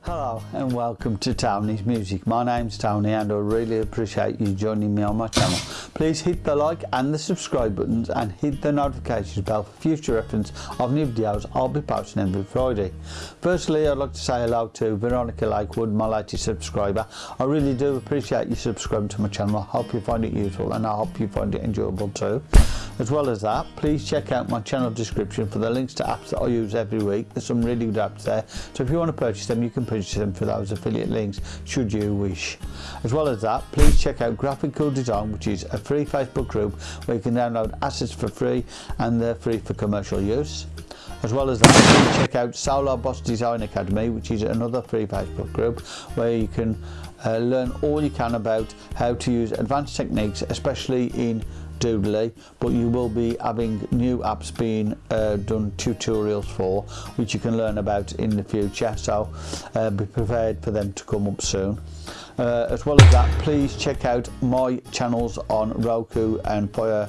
Hello and welcome to Tony's Music. My name's Tony and I really appreciate you joining me on my channel. Please hit the like and the subscribe buttons and hit the notifications bell for future reference of new videos I'll be posting every Friday. Firstly I'd like to say hello to Veronica Lakewood, my latest subscriber. I really do appreciate you subscribing to my channel. I hope you find it useful and I hope you find it enjoyable too. As well as that, please check out my channel description for the links to apps that I use every week. There's some really good apps there, so if you want to purchase them, you can purchase them for those affiliate links, should you wish. As well as that, please check out Graphical Design, which is a free Facebook group where you can download assets for free and they're free for commercial use. As well as that, check out Solar Boss Design Academy, which is another free Facebook group where you can uh, learn all you can about how to use advanced techniques, especially in Doodly, but you will be having new apps being uh, done tutorials for, which you can learn about in the future. So uh, be prepared for them to come up soon. Uh, as well as that, please check out my channels on Roku and Fire